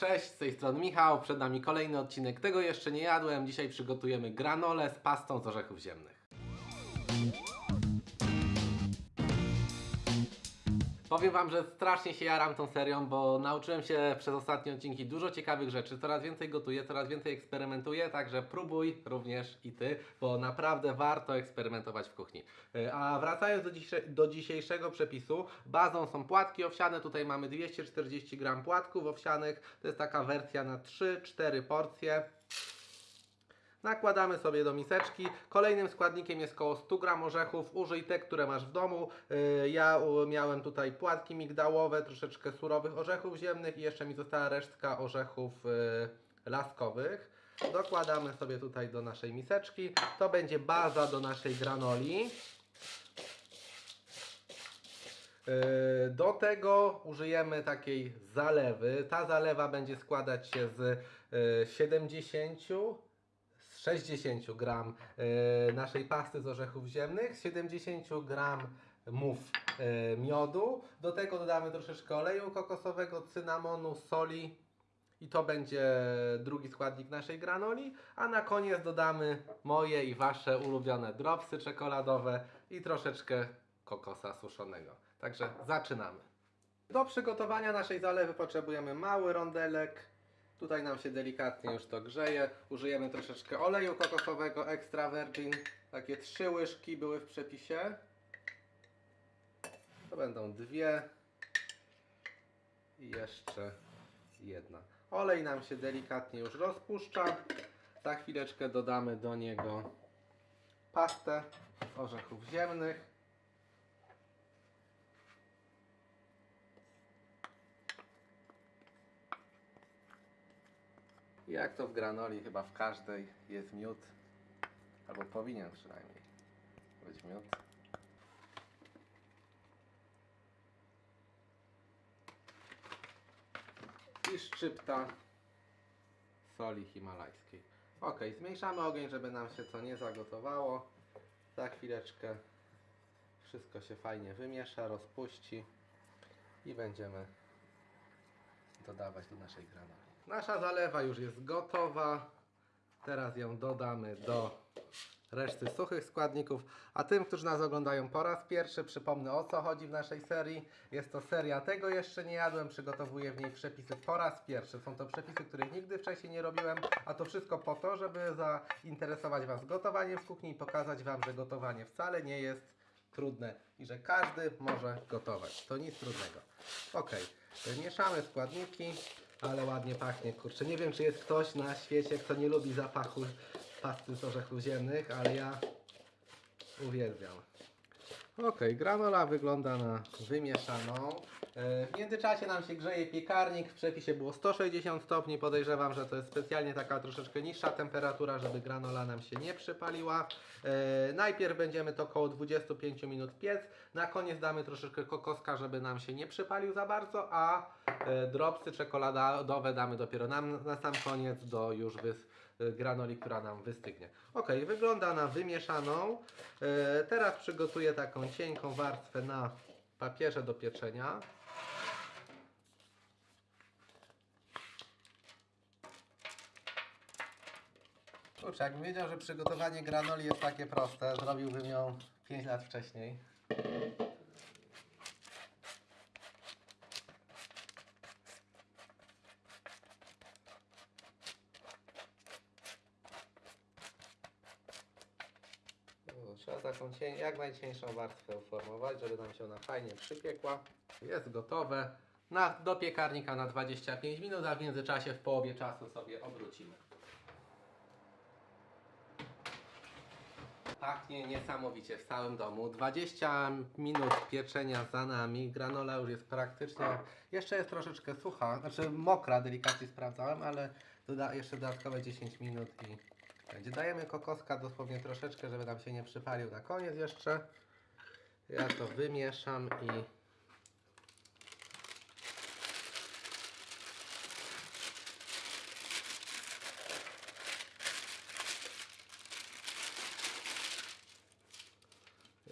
Cześć, z tej strony Michał, przed nami kolejny odcinek. Tego jeszcze nie jadłem. Dzisiaj przygotujemy granole z pastą z orzechów ziemnych. Powiem Wam, że strasznie się jaram tą serią, bo nauczyłem się przez ostatnie odcinki dużo ciekawych rzeczy. Coraz więcej gotuję, coraz więcej eksperymentuję, także próbuj również i Ty, bo naprawdę warto eksperymentować w kuchni. Yy, A wracając do, dzisie- do dzisiejszego przepisu, bazą są płatki owsiane. Tutaj mamy 240 gram płatków owsianych. To jest taka wersja na 3-4 porcje. Nakładamy sobie do miseczki. Kolejnym składnikiem jest około 100 gram orzechów. Użyj te, które masz w domu. Yy, Ja miałem tutaj płatki migdałowe, troszeczkę surowych orzechów ziemnych i jeszcze mi została resztka orzechów yy, laskowych. Dokładamy sobie tutaj do naszej miseczki. To będzie baza do naszej granoli. Yy, Do tego użyjemy takiej zalewy. Ta zalewa będzie składać się z yy, 70 z 60 gram yy, naszej pasty z orzechów ziemnych, z 70 gram mów yy, miodu. Do tego dodamy troszeczkę oleju kokosowego, cynamonu, soli. I to będzie drugi składnik naszej granoli, a na koniec dodamy moje i wasze ulubione dropsy czekoladowe i troszeczkę kokosa suszonego. Także zaczynamy. Do przygotowania naszej zalewy potrzebujemy mały rondelek. Tutaj nam się delikatnie już to grzeje. Użyjemy troszeczkę oleju kokosowego extra virgin. Takie trzy łyżki były w przepisie. To będą dwie i jeszcze jedna. Olej nam się delikatnie już rozpuszcza. Za chwileczkę dodamy do niego pastę z orzechów ziemnych. Jak to w granoli, chyba w każdej jest miód, albo powinien przynajmniej być miód. I szczypta soli himalajskiej. Ok, zmniejszamy ogień, żeby nam się to nie zagotowało. Za chwileczkę wszystko się fajnie wymiesza, rozpuści i będziemy dodawać do naszej granoli. Nasza zalewa już jest gotowa. Teraz ją dodamy do reszty suchych składników. A tym, którzy nas oglądają po raz pierwszy, przypomnę o co chodzi w naszej serii. Jest to seria Tego jeszcze nie jadłem. Przygotowuję w niej przepisy po raz pierwszy. Są to przepisy, których nigdy wcześniej nie robiłem, a to wszystko po to, żeby zainteresować Was gotowaniem w kuchni i pokazać Wam, że gotowanie wcale nie jest trudne i że każdy może gotować. To nic trudnego. Ok, mieszamy składniki, ale ładnie pachnie. Kurczę, nie wiem czy jest ktoś na świecie, kto nie lubi zapachu pasty z orzechów ziemnych, ale ja uwielbiam. Ok, granola wygląda na wymieszaną. E, W międzyczasie nam się grzeje piekarnik. W przepisie było 160 stopni. Podejrzewam, że to jest specjalnie taka troszeczkę niższa temperatura, żeby granola nam się nie przypaliła. E, Najpierw będziemy to około 25 minut piec. Na koniec damy troszeczkę kokoska, żeby nam się nie przypalił za bardzo, a e, dropsy czekoladowe damy dopiero na, na sam koniec do już wys, granoli, która nam wystygnie. Ok, wygląda na wymieszaną. E, Teraz przygotuję taką cienką warstwę na papierze do pieczenia. Kurczę, jakbym wiedział, że przygotowanie granoli jest takie proste, zrobiłbym ją 5 lat wcześniej. Taką jak najcieńszą warstwę uformować, żeby nam się ona fajnie przypiekła. Jest gotowe. Na, do piekarnika na 25 minut, a w międzyczasie w połowie czasu sobie obrócimy. Pachnie niesamowicie w całym domu. 20 minut pieczenia za nami. Granola już jest praktycznie. Jeszcze jest troszeczkę sucha, znaczy mokra, delikatnie sprawdzałem, ale doda jeszcze dodatkowe 10 minut i Dajemy kokoska dosłownie troszeczkę, żeby nam się nie przypalił na koniec jeszcze. Ja to wymieszam i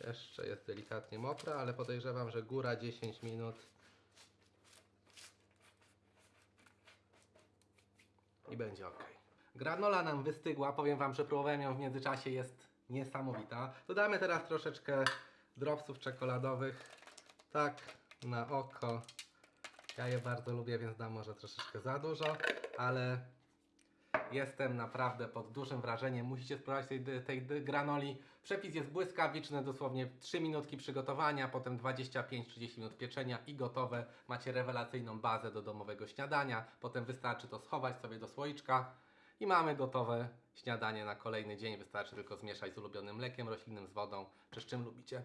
Jeszcze jest delikatnie mokra, ale podejrzewam, że góra 10 minut i będzie ok. Granola nam wystygła, powiem Wam, że próbowałem ją w międzyczasie, jest niesamowita. Dodamy teraz troszeczkę dropsów czekoladowych, tak na oko. Ja je bardzo lubię, więc dam może troszeczkę za dużo, ale jestem naprawdę pod dużym wrażeniem. Musicie spróbować tej, tej granoli. Przepis jest błyskawiczny, dosłownie 3 minutki przygotowania, potem 25-30 minut pieczenia i gotowe. Macie rewelacyjną bazę do domowego śniadania. Potem wystarczy to schować sobie do słoiczka i mamy gotowe śniadanie na kolejny dzień. Wystarczy tylko zmieszać z ulubionym mlekiem roślinnym, z wodą, czy z czym lubicie.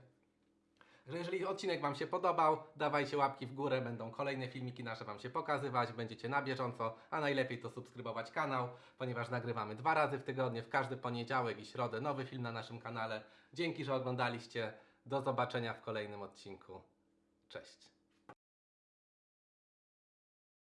Że jeżeli odcinek Wam się podobał, dawajcie łapki w górę, będą kolejne filmiki nasze Wam się pokazywać, będziecie na bieżąco, a najlepiej to subskrybować kanał, ponieważ nagrywamy dwa razy w tygodniu, w każdy poniedziałek i środę nowy film na naszym kanale. Dzięki, że oglądaliście, do zobaczenia w kolejnym odcinku. Cześć!